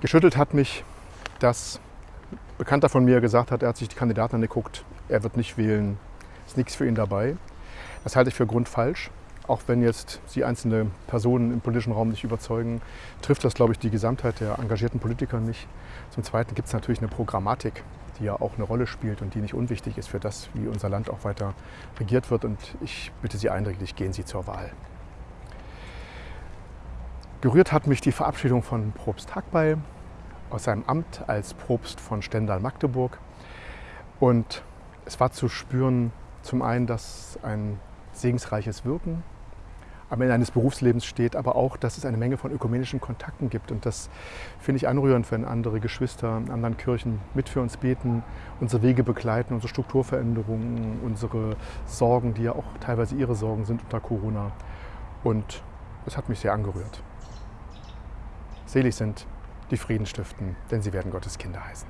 Geschüttelt hat mich, dass ein Bekannter von mir gesagt hat, er hat sich die Kandidaten angeguckt, er wird nicht wählen, ist nichts für ihn dabei. Das halte ich für grundfalsch. Auch wenn jetzt Sie einzelne Personen im politischen Raum nicht überzeugen, trifft das, glaube ich, die Gesamtheit der engagierten Politiker nicht. Zum Zweiten gibt es natürlich eine Programmatik, die ja auch eine Rolle spielt und die nicht unwichtig ist für das, wie unser Land auch weiter regiert wird. Und ich bitte Sie eindringlich, gehen Sie zur Wahl. Gerührt hat mich die Verabschiedung von Probst Hackbey aus seinem Amt als Probst von Stendal-Magdeburg. Und es war zu spüren, zum einen, dass ein segensreiches Wirken am Ende eines Berufslebens steht, aber auch, dass es eine Menge von ökumenischen Kontakten gibt. Und das finde ich anrührend, wenn andere Geschwister in anderen Kirchen mit für uns beten, unsere Wege begleiten, unsere Strukturveränderungen, unsere Sorgen, die ja auch teilweise ihre Sorgen sind unter Corona. Und das hat mich sehr angerührt. Selig sind die Frieden stiften, denn sie werden Gottes Kinder heißen.